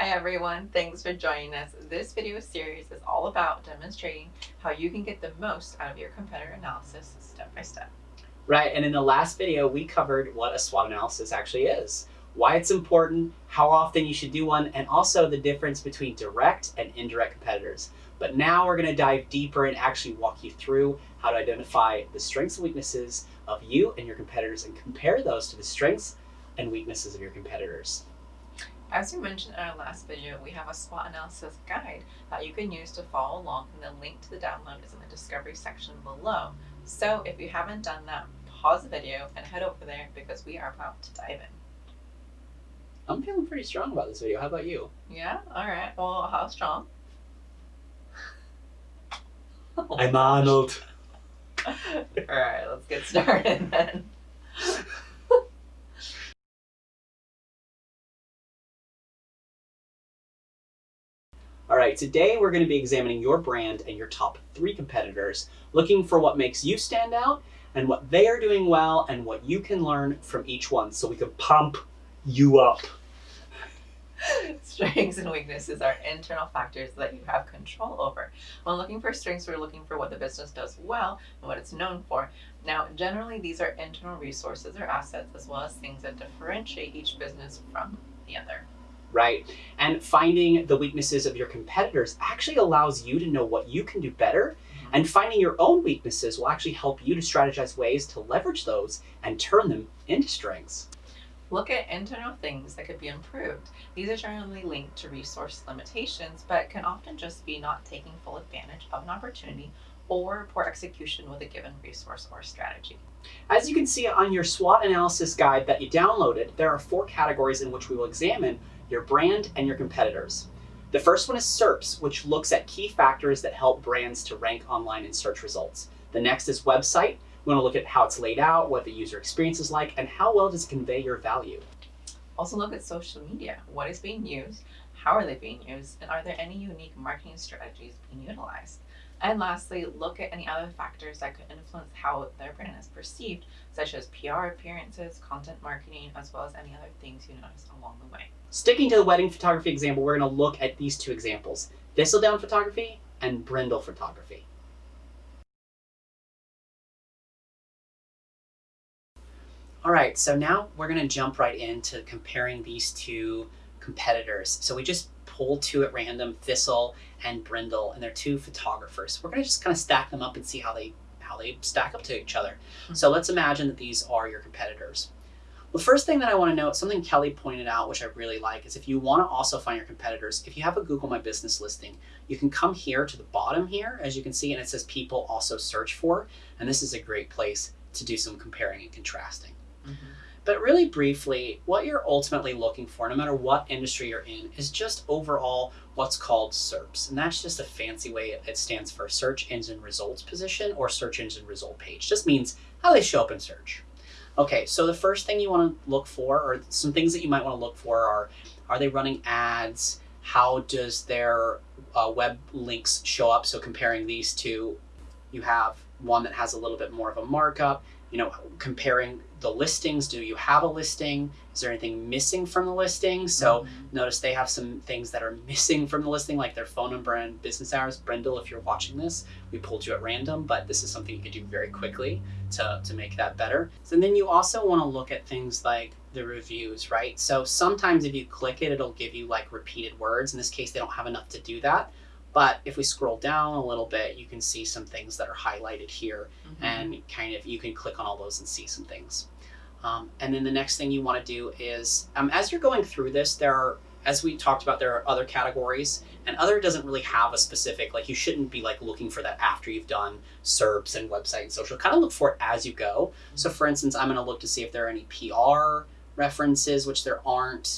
Hi everyone, thanks for joining us. This video series is all about demonstrating how you can get the most out of your competitor analysis step by step. Right, and in the last video, we covered what a SWOT analysis actually is, why it's important, how often you should do one, and also the difference between direct and indirect competitors. But now we're gonna dive deeper and actually walk you through how to identify the strengths and weaknesses of you and your competitors and compare those to the strengths and weaknesses of your competitors. As we mentioned in our last video, we have a SWOT analysis guide that you can use to follow along and the link to the download is in the discovery section below. So if you haven't done that, pause the video and head over there because we are about to dive in. I'm feeling pretty strong about this video. How about you? Yeah? Alright. Well, how strong? I'm Arnold. Alright, let's get started then. All right, today we're going to be examining your brand and your top three competitors, looking for what makes you stand out and what they are doing well and what you can learn from each one so we can pump you up. strengths and weaknesses are internal factors that you have control over. When looking for strengths, we're looking for what the business does well and what it's known for. Now, generally, these are internal resources or assets as well as things that differentiate each business from the other right? And finding the weaknesses of your competitors actually allows you to know what you can do better. Mm-hmm. And finding your own weaknesses will actually help you to strategize ways to leverage those and turn them into strengths. Look at internal things that could be improved. These are generally linked to resource limitations, but can often just be not taking full advantage of an opportunity or poor execution with a given resource or strategy. As you can see on your SWOT analysis guide that you downloaded, there are four categories in which we will examine your brand, and your competitors. The first one is SERPs, which looks at key factors that help brands to rank online in search results. The next is website. We want to look at how it's laid out, what the user experience is like, and how well does it convey your value. Also look at social media. What is being used? How are they being used? And are there any unique marketing strategies being utilized? And lastly, look at any other factors that could influence how their brand is perceived, such as PR appearances, content marketing, as well as any other things you notice along the way. Sticking to the wedding photography example, we're going to look at these two examples, Thistledown Photography and Brindle Photography. All right, so now we're going to jump right into comparing these two competitors. So we just pulled two at random, Thistle and Brindle, and they're two photographers. We're going to just kind of stack them up and see how they how they stack up to each other. Mm -hmm. So let's imagine that these are your competitors. The first thing that I want to note, something Kelly pointed out, which I really like, is if you want to also find your competitors, if you have a Google My Business listing, you can come here to the bottom here, as you can see, and it says people also search for, and this is a great place to do some comparing and contrasting. Mm -hmm. But really briefly, what you're ultimately looking for, no matter what industry you're in, is just overall what's called SERPs. And that's just a fancy way it stands for Search Engine Results Position or Search Engine Result Page. Just means how they show up in search. Okay, so the first thing you want to look for, or some things that you might want to look for are, are they running ads? How does their uh, web links show up? So comparing these two, you have one that has a little bit more of a markup, you know, comparing the listings. Do you have a listing? Is there anything missing from the listing? So mm-hmm. notice they have some things that are missing from the listing, like their phone number and business hours. Brindle, if you're watching this, we pulled you at random, but this is something you could do very quickly to, to make that better. So, and then you also want to look at things like the reviews, right? So sometimes if you click it, it'll give you like repeated words. In this case, they don't have enough to do that. But if we scroll down a little bit, you can see some things that are highlighted here mm -hmm. and kind of, you can click on all those and see some things. Um, and then the next thing you want to do is, um, as you're going through this, there are, as we talked about, there are other categories and other doesn't really have a specific, like you shouldn't be like looking for that after you've done SERPs and website and social, kind of look for it as you go. Mm -hmm. So for instance, I'm going to look to see if there are any PR references, which there aren't,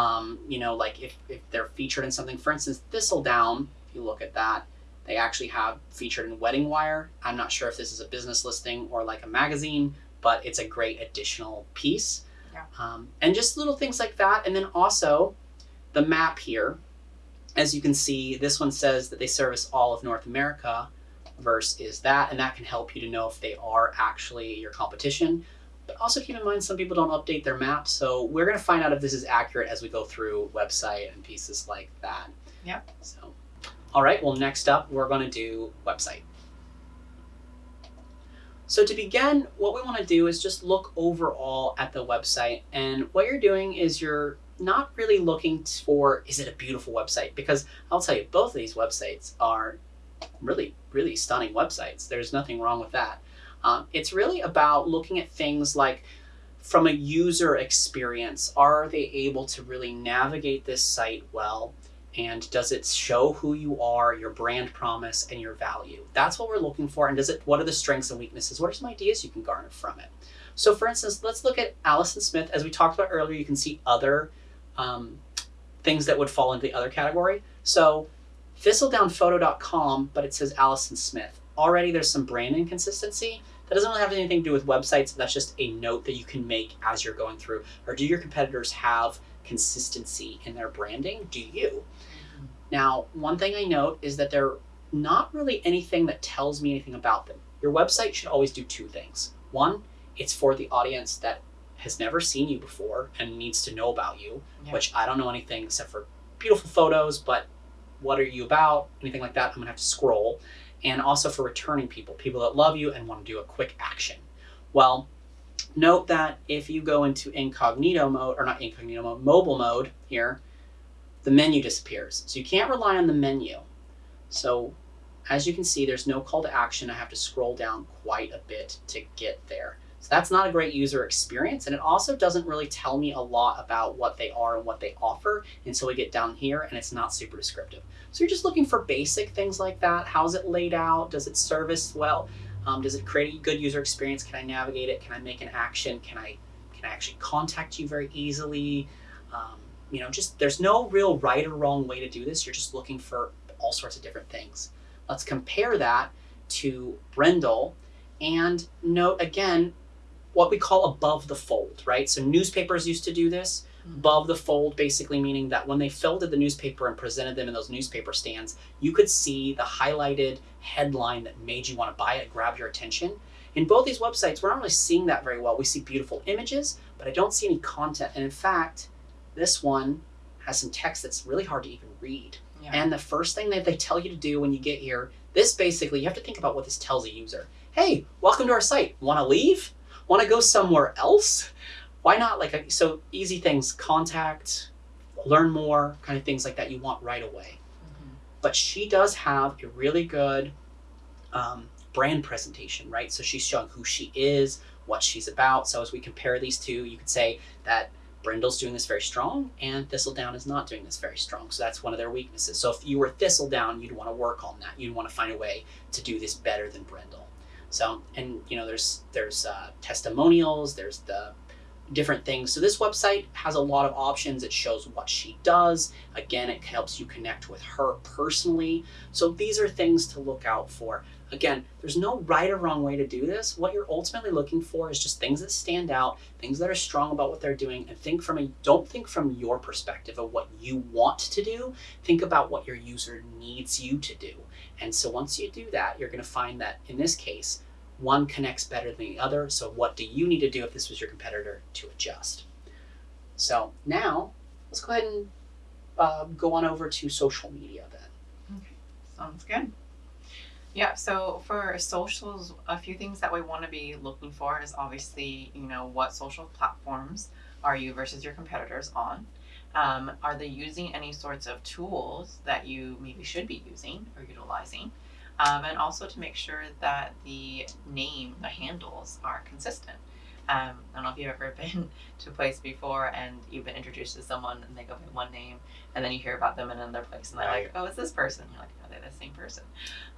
um, you know, like if, if they're featured in something, for instance, Thistledown, if you look at that, they actually have featured in WeddingWire. I'm not sure if this is a business listing or like a magazine, but it's a great additional piece. Yeah. Um, and just little things like that. And then also the map here, as you can see, this one says that they service all of North America verse is that, and that can help you to know if they are actually your competition. But also keep in mind some people don't update their maps, so we're going to find out if this is accurate as we go through website and pieces like that. Yep. So, all right. Well, next up we're going to do website. So to begin, what we want to do is just look overall at the website, and what you're doing is you're not really looking for is it a beautiful website because I'll tell you both of these websites are really really stunning websites. There's nothing wrong with that. Um, it's really about looking at things like from a user experience, are they able to really navigate this site well? And does it show who you are, your brand promise, and your value? That's what we're looking for. And does it? What are the strengths and weaknesses? What are some ideas you can garner from it? So, for instance, let's look at Allison Smith. As we talked about earlier, you can see other um, things that would fall into the other category. So, thistledownphoto.com, but it says Allison Smith. Already, there's some brand inconsistency. That doesn't really have anything to do with websites. That's just a note that you can make as you're going through. Or do your competitors have consistency in their branding? Do you? Now, one thing I note is that they're not really anything that tells me anything about them. Your website should always do two things. One, it's for the audience that has never seen you before and needs to know about you, Yeah. which I don't know anything except for beautiful photos, but what are you about? Anything like that, I'm gonna have to scroll. And also for returning people, people that love you and want to do a quick action. Well, note that if you go into incognito mode, or not incognito mode, mobile mode here, the menu disappears. So you can't rely on the menu. So as you can see, there's no call to action. I have to scroll down quite a bit to get there. So that's not a great user experience. And it also doesn't really tell me a lot about what they are and what they offer until we get down here and it's not super descriptive. So you're just looking for basic things like that. How's it laid out? Does it service well? Um, does it create a good user experience? Can I navigate it? Can I make an action? Can I can I actually contact you very easily? Um, you know, just there's no real right or wrong way to do this. You're just looking for all sorts of different things. Let's compare that to Brindle and note again what we call above the fold, right? So newspapers used to do this. Above the fold, basically meaning that when they folded the newspaper and presented them in those newspaper stands, you could see the highlighted headline that made you want to buy it, grab your attention. In both these websites, we're not really seeing that very well. We see beautiful images, but I don't see any content. And in fact, this one has some text that's really hard to even read. Yeah. And the first thing that they tell you to do when you get here, this basically, you have to think about what this tells a user. Hey, welcome to our site. Want to leave? Want to go somewhere else? Why not? Like, so easy things contact, learn more, kind of things like that you want right away. Mhm. But she does have a really good um, brand presentation, right? So she's showing who she is, what she's about. So as we compare these two, you could say that Brindle's doing this very strong and Thistledown is not doing this very strong. So that's one of their weaknesses. So if you were Thistledown, you'd want to work on that. You'd want to find a way to do this better than Brindle. So and you know there's there's uh, testimonials, there's the different things. So this website has a lot of options. It shows what she does. Again, it helps you connect with her personally. So these are things to look out for. Again, there's no right or wrong way to do this. What you're ultimately looking for is just things that stand out, things that are strong about what they're doing, and think from a don't think from your perspective of what you want to do. Think about what your user needs you to do. And so once you do that, you're going to find that in this case, one connects better than the other. So what do you need to do if this was your competitor to adjust? So now let's go ahead and uh, go on over to social media then. Okay, Sounds good. Yeah, so for socials, a few things that we want to be looking for is obviously, you know, what social platforms are you versus your competitors on? Um, are they using any sorts of tools that you maybe should be using or utilizing? Um, and also to make sure that the name, the handles are consistent. Um, I don't know if you've ever been to a place before and you've been introduced to someone and they go by one name and then you hear about them in another place and they're like, oh, it's this person. You're like, are they the same person?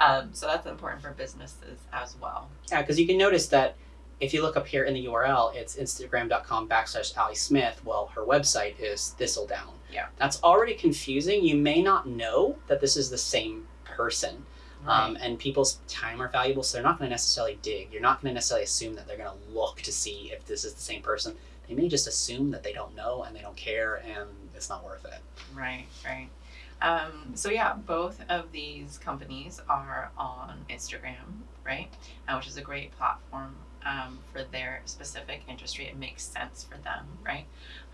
Um, so that's important for businesses as well. Yeah, because you can notice that if you look up here in the URL, it's instagram.com backslash Allie Smith. Well, her website is Thistledown. Yeah. That's already confusing. You may not know that this is the same person. Um, and people's time are valuable, so they're not going to necessarily dig. You're not going to necessarily assume that they're going to look to see if this is the same person. They may just assume that they don't know and they don't care, and it's not worth it. Right, right. Um, so yeah, both of these companies are on Instagram, right? Uh, which is a great platform um, for their specific industry. It makes sense for them, right?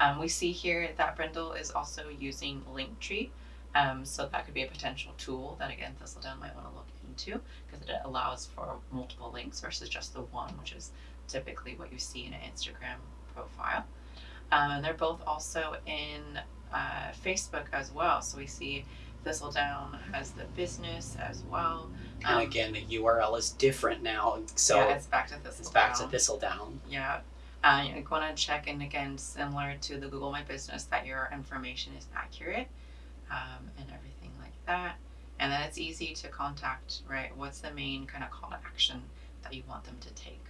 Um, we see here that Brindle is also using Linktree. Um, so that could be a potential tool that again Thistledown might want to look into because it allows for multiple links versus just the one, which is typically what you see in an Instagram profile. Um, and they're both also in uh, Facebook as well. So we see Thistledown has the business as well. And Um, again, the URL is different now, so yeah, it's back to Thistledown. it's back to Thistledown. Yeah. Uh, you're going to check in again, similar to the Google My Business, that your information is accurate um, and everything like that. And then it's easy to contact, right? What's the main kind of call to action that you want them to take?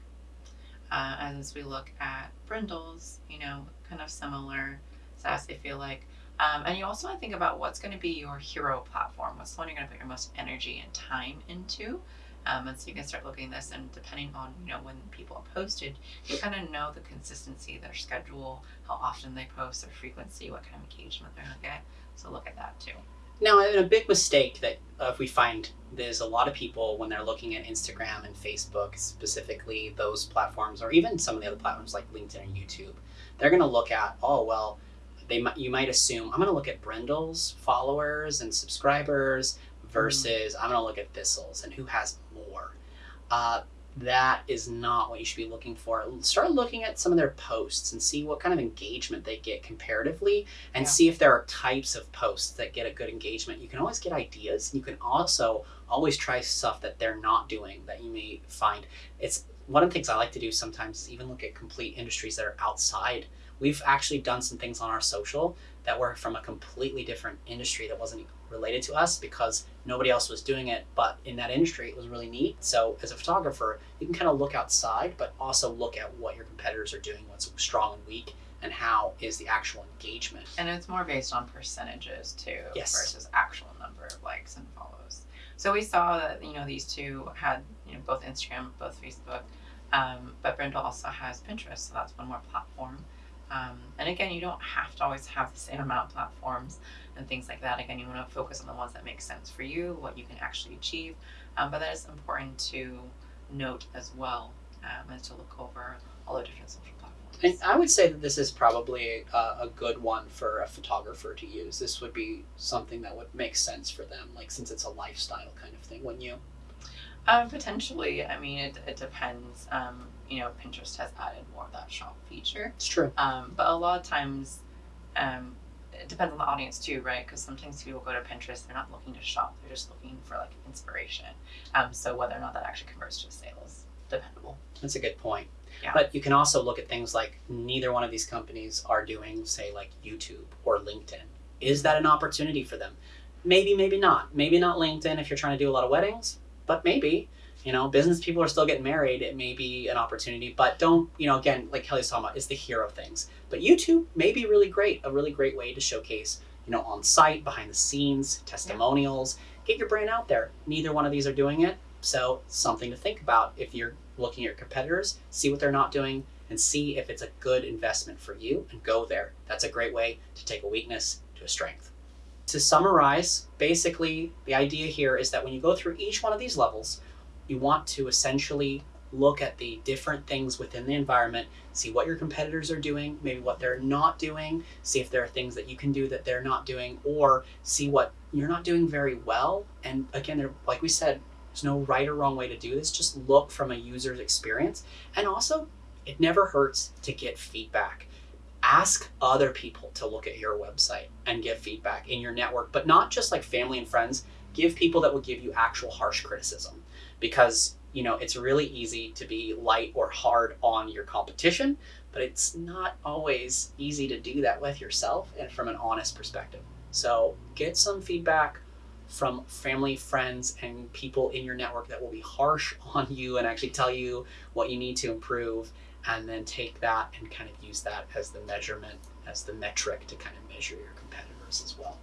Uh, as we look at Brindles, you know, kind of similar as they feel like. Um, and you also want to think about what's going to be your hero platform. What's the one you're going to put your most energy and time into? Um, and so you can start looking at this, and depending on you know when people are posted, you kind of know the consistency, their schedule, how often they post, their frequency, what kind of engagement they're going to get. So look at that too. Now, a big mistake that uh, we find there's a lot of people when they're looking at Instagram and Facebook, specifically those platforms, or even some of the other platforms like LinkedIn and YouTube, they're going to look at, oh well, they might you might assume I'm going to look at Brindle's followers and subscribers versus I'm going to look at Thistle's and who has more. Uh, that is not what you should be looking for. Start looking at some of their posts and see what kind of engagement they get comparatively and Yeah. see if there are types of posts that get a good engagement. You can always get ideas. You can also always try stuff that they're not doing that you may find. It's one of the things I like to do sometimes is even look at complete industries that are outside. We've actually done some things on our social that were from a completely different industry that wasn't related to us because nobody else was doing it but in that industry it was really neat so as a photographer you can kind of look outside but also look at what your competitors are doing what's strong and weak and how is the actual engagement And it's more based on percentages too Yes. versus actual number of likes and follows. So we saw that you know these two had you know both Instagram, both Facebook, um, but Brindle also has Pinterest, so that's one more platform. Um, and again, you don't have to always have the same amount of platforms and things like that. Again, you want to focus on the ones that make sense for you, what you can actually achieve. Um, but that is important to note as well, um, and to look over all the different social platforms. And I would say that this is probably a, a good one for a photographer to use. This would be something that would make sense for them, like since it's a lifestyle kind of thing, wouldn't you? Um, potentially. I mean, it, it depends. Um, you know, Pinterest has added more of that shop feature. It's true. Um, but a lot of times, um, it depends on the audience too, right? Because sometimes people go to Pinterest, they're not looking to shop, they're just looking for like inspiration. Um, so whether or not that actually converts to sales, dependable. That's a good point. Yeah. But you can also look at things like neither one of these companies are doing, say, like YouTube or LinkedIn. Is that an opportunity for them? Maybe, maybe not. Maybe not LinkedIn if you're trying to do a lot of weddings, but maybe. You know, business people are still getting married. It may be an opportunity, but don't, you know, again, like Kelly's talking about, the hero things. But YouTube may be really great, a really great way to showcase, you know, on site, behind the scenes, testimonials, get your brand out there. Neither one of these are doing it. So, something to think about if you're looking at your competitors, see what they're not doing, and see if it's a good investment for you and go there. That's a great way to take a weakness to a strength. To summarize, basically, the idea here is that when you go through each one of these levels, you want to essentially look at the different things within the environment, see what your competitors are doing, maybe what they're not doing, see if there are things that you can do that they're not doing, or see what you're not doing very well. And again, there, like we said, there's no right or wrong way to do this. Just look from a user's experience. And also, it never hurts to get feedback. Ask other people to look at your website and give feedback in your network, but not just like family and friends. Give people that will give you actual harsh criticism because you know it's really easy to be light or hard on your competition, but it's not always easy to do that with yourself and from an honest perspective. So get some feedback from family, friends, and people in your network that will be harsh on you and actually tell you what you need to improve, and then take that and kind of use that as the measurement, as the metric to kind of measure your competitors as well.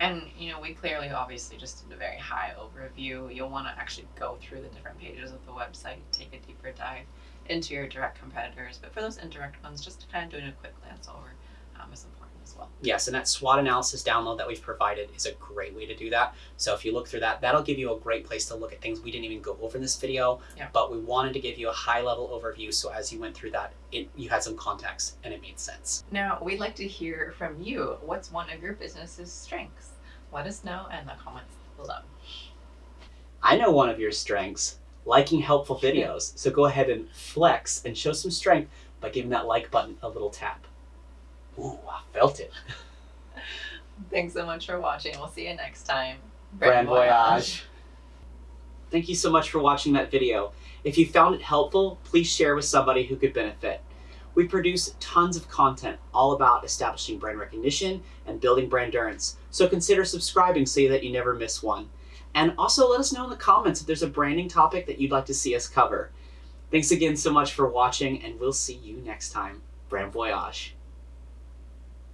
And, you know, we clearly obviously just did a very high overview. You'll want to actually go through the different pages of the website, take a deeper dive into your direct competitors. But for those indirect ones, just kind of doing a quick glance over um, is important. As well. Yes, and that SWOT analysis download that we've provided is a great way to do that. So if you look through that, that'll give you a great place to look at things we didn't even go over in this video, Yeah. but we wanted to give you a high level overview so as you went through that, it you had some context and it made sense. Now, we'd like to hear from you. What's one of your business's strengths? Let us know in the comments below. I know one of your strengths, liking helpful videos. So go ahead and flex and show some strength by giving that like button a little tap. Ooh, I felt it. Thanks so much for watching. We'll see you next time. Brand voyage. Thank you so much for watching that video. If you found it helpful, please share with somebody who could benefit. We produce tons of content all about establishing brand recognition and building brand endurance, so consider subscribing so that you never miss one. And also let us know in the comments if there's a branding topic that you'd like to see us cover. Thanks again so much for watching, and we'll see you next time. Brand Voyage.